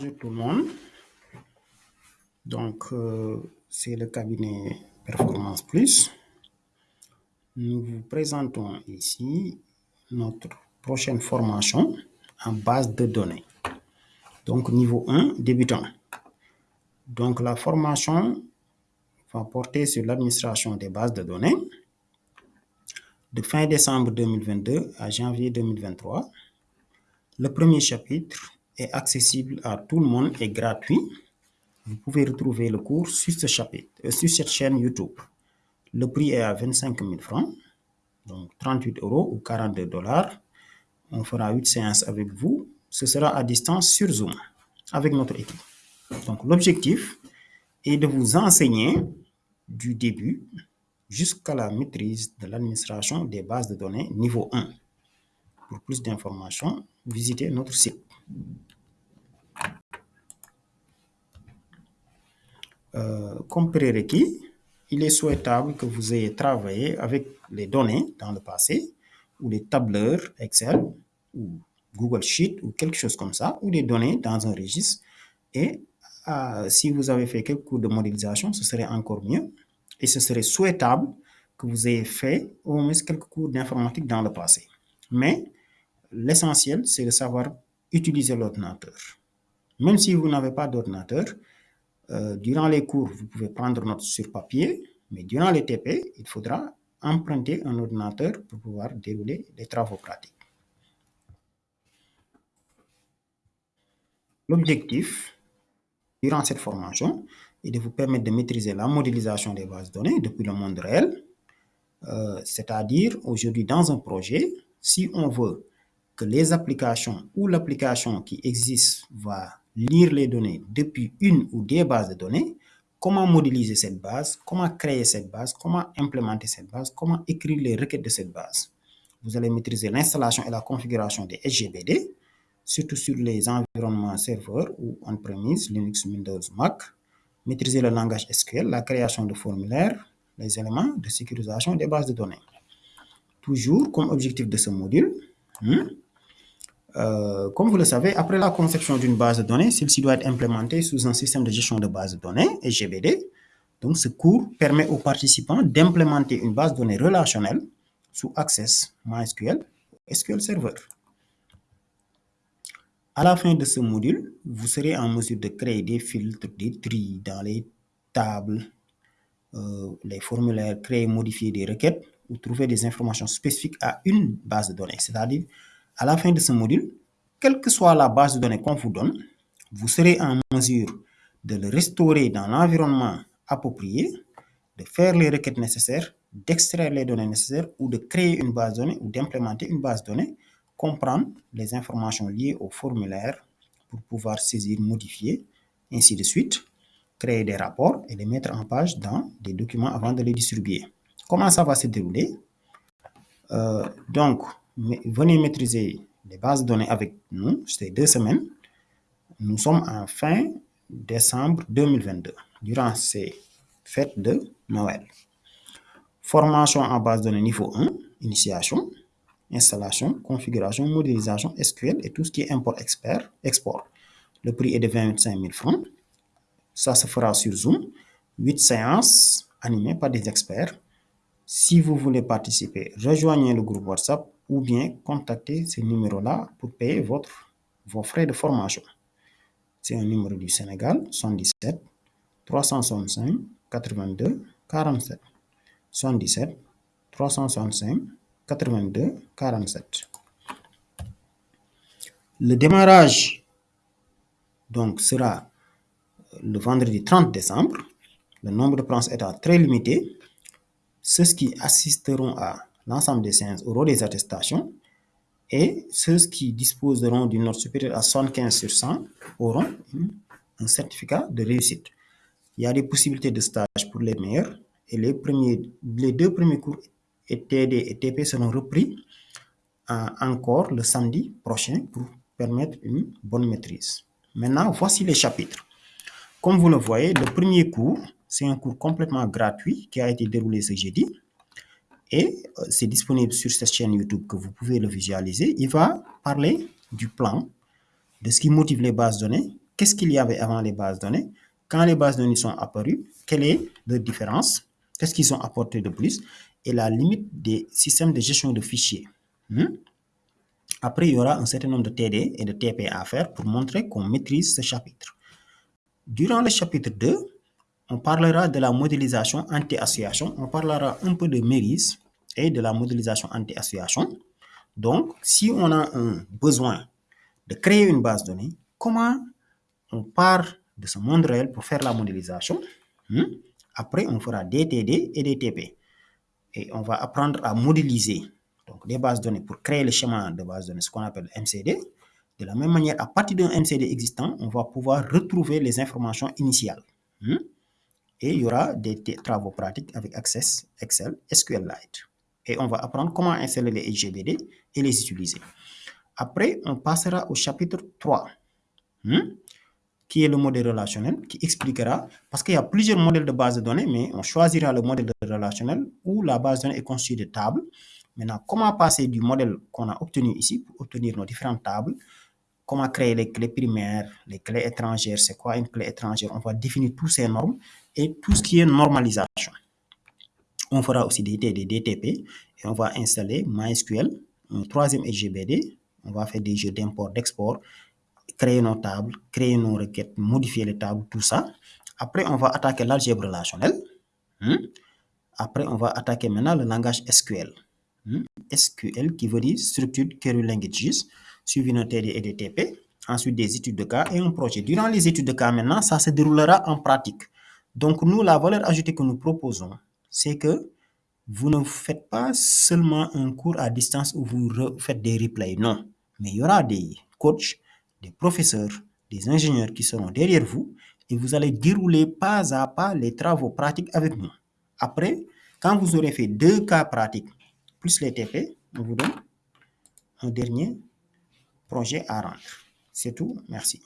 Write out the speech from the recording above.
Bonjour tout le monde. Donc, euh, c'est le cabinet Performance Plus. Nous vous présentons ici notre prochaine formation en base de données. Donc, niveau 1, débutant. Donc, la formation va porter sur l'administration des bases de données de fin décembre 2022 à janvier 2023. Le premier chapitre est accessible à tout le monde et gratuit. Vous pouvez retrouver le cours sur ce chapitre, euh, sur cette chaîne YouTube. Le prix est à 25 000 francs, donc 38 euros ou 42 dollars. On fera 8 séances avec vous. Ce sera à distance sur Zoom avec notre équipe. Donc l'objectif est de vous enseigner du début jusqu'à la maîtrise de l'administration des bases de données niveau 1. Pour plus d'informations, visitez notre site. Euh, comme prérequis, il est souhaitable que vous ayez travaillé avec les données dans le passé, ou les tableurs Excel, ou Google Sheet, ou quelque chose comme ça, ou des données dans un registre. Et euh, si vous avez fait quelques cours de modélisation, ce serait encore mieux. Et ce serait souhaitable que vous ayez fait au moins quelques cours d'informatique dans le passé. Mais l'essentiel, c'est de savoir utiliser l'ordinateur. Même si vous n'avez pas d'ordinateur, euh, durant les cours, vous pouvez prendre note sur papier, mais durant les TP, il faudra emprunter un ordinateur pour pouvoir dérouler les travaux pratiques. L'objectif, durant cette formation, est de vous permettre de maîtriser la modélisation des bases de données depuis le monde réel, euh, c'est-à-dire aujourd'hui dans un projet, si on veut que les applications ou l'application qui existe va lire les données depuis une ou des bases de données, comment modéliser cette base, comment créer cette base, comment implémenter cette base, comment écrire les requêtes de cette base? Vous allez maîtriser l'installation et la configuration des SGBD, surtout sur les environnements serveurs ou on-premise, Linux, Windows, Mac. Maîtriser le langage SQL, la création de formulaires, les éléments de sécurisation des bases de données. Toujours comme objectif de ce module, hmm, euh, comme vous le savez, après la conception d'une base de données, celle-ci doit être implémentée sous un système de gestion de base de données, SGBD. Donc, ce cours permet aux participants d'implémenter une base de données relationnelle sous Access MySQL SQL Server. À la fin de ce module, vous serez en mesure de créer des filtres, des tris dans les tables, euh, les formulaires, créer modifier des requêtes ou trouver des informations spécifiques à une base de données. C'est-à-dire, à la fin de ce module, quelle que soit la base de données qu'on vous donne, vous serez en mesure de le restaurer dans l'environnement approprié, de faire les requêtes nécessaires, d'extraire les données nécessaires ou de créer une base de données ou d'implémenter une base de données, comprendre les informations liées au formulaire pour pouvoir saisir, modifier, ainsi de suite, créer des rapports et les mettre en page dans des documents avant de les distribuer. Comment ça va se dérouler? Euh, Donc, venez maîtriser les bases de données avec nous, c'est deux semaines. Nous sommes en fin décembre 2022, durant ces fêtes de Noël. Formation en base de données niveau 1, initiation, installation, configuration, modélisation, SQL et tout ce qui est import expert, export. Le prix est de 25 000 francs. Ça se fera sur Zoom. 8 séances animées par des experts. Si vous voulez participer, rejoignez le groupe WhatsApp ou bien contactez ce numéro-là pour payer vos frais de formation. C'est un numéro du Sénégal, 77 365 82 47. 77 365 82 47. Le démarrage donc sera le vendredi 30 décembre. Le nombre de places étant très limité. Ceux qui assisteront à l'ensemble des séances auront des attestations et ceux qui disposeront d'une note supérieure à 75 sur 100 auront un certificat de réussite. Il y a des possibilités de stage pour les meilleurs et les, premiers, les deux premiers cours TD et TP seront repris euh, encore le samedi prochain pour permettre une bonne maîtrise. Maintenant, voici les chapitres. Comme vous le voyez, le premier cours, c'est un cours complètement gratuit qui a été déroulé ce jeudi. Et euh, c'est disponible sur cette chaîne YouTube que vous pouvez le visualiser. Il va parler du plan, de ce qui motive les bases données, qu'est-ce qu'il y avait avant les bases données, quand les bases données sont apparues, quelle est leur différence, qu'est-ce qu'ils ont apporté de plus, et la limite des systèmes de gestion de fichiers. Hmm? Après, il y aura un certain nombre de TD et de TP à faire pour montrer qu'on maîtrise ce chapitre. Durant le chapitre 2, on parlera de la modélisation anti-association, on parlera un peu de MERIS et de la modélisation anti-association. Donc, si on a un besoin de créer une base de données, comment on part de ce monde réel pour faire la modélisation? Hmm? Après, on fera des TD et des TP. Et on va apprendre à modéliser donc, des bases de données pour créer le schéma de base de données, ce qu'on appelle MCD. De la même manière, à partir d'un MCD existant, on va pouvoir retrouver les informations initiales. Hmm? Et il y aura des travaux pratiques avec Access, Excel, SQLite. Et on va apprendre comment installer les SGBD et les utiliser. Après, on passera au chapitre 3, hmm? qui est le modèle relationnel, qui expliquera, parce qu'il y a plusieurs modèles de base de données, mais on choisira le modèle relationnel où la base de données est constituée de tables. Maintenant, comment passer du modèle qu'on a obtenu ici pour obtenir nos différentes tables, comment créer les clés primaires, les clés étrangères, c'est quoi une clé étrangère, on va définir toutes ces normes et tout ce qui est normalisation. On fera aussi des des DTP et on va installer MySQL, un troisième SGBD, on va faire des jeux d'import, d'export, créer nos tables, créer nos requêtes, modifier les tables, tout ça. Après, on va attaquer l'algèbre relationnelle. Hmm? Après, on va attaquer maintenant le langage SQL. SQL qui veut dire Structured Query Languages, suivi TD et des TP. Ensuite, des études de cas et un projet. Durant les études de cas, maintenant, ça se déroulera en pratique. Donc, nous, la valeur ajoutée que nous proposons, c'est que vous ne faites pas seulement un cours à distance où vous faites des replays. Non, mais il y aura des coachs, des professeurs, des ingénieurs qui seront derrière vous et vous allez dérouler pas à pas les travaux pratiques avec nous. Après, quand vous aurez fait deux cas pratiques plus les TP, on vous donne un dernier projet à rendre. C'est tout. Merci.